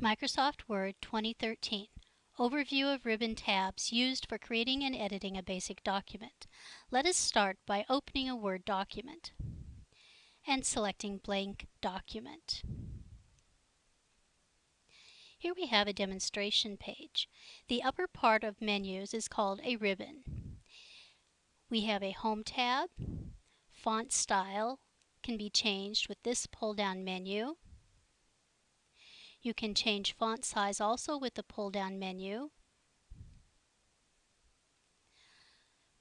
Microsoft Word 2013 Overview of ribbon tabs used for creating and editing a basic document. Let us start by opening a Word document and selecting Blank Document. Here we have a demonstration page. The upper part of menus is called a ribbon. We have a Home tab. Font style can be changed with this pull-down menu. You can change font size also with the pull-down menu.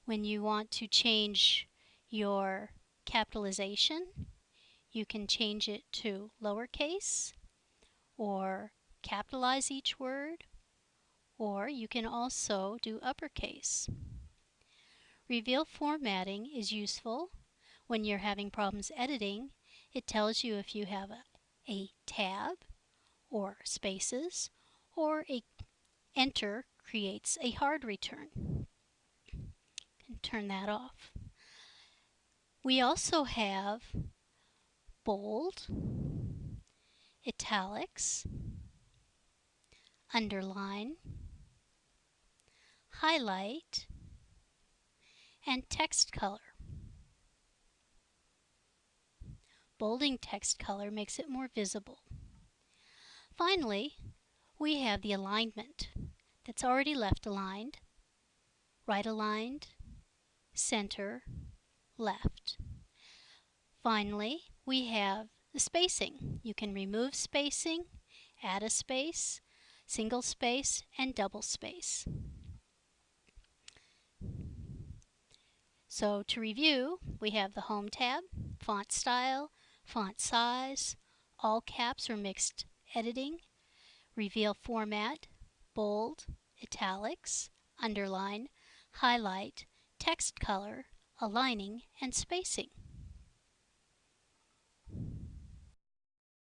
When you want to change your capitalization, you can change it to lowercase or capitalize each word, or you can also do uppercase. Reveal formatting is useful when you're having problems editing. It tells you if you have a, a tab or spaces, or a enter creates a hard return. And turn that off. We also have bold, italics, underline, highlight, and text color. Bolding text color makes it more visible. Finally, we have the alignment that's already left aligned, right aligned, center, left. Finally, we have the spacing. You can remove spacing, add a space, single space, and double space. So to review, we have the Home tab, Font Style, Font Size, All Caps or Mixed editing, reveal format, bold, italics, underline, highlight, text color, aligning, and spacing.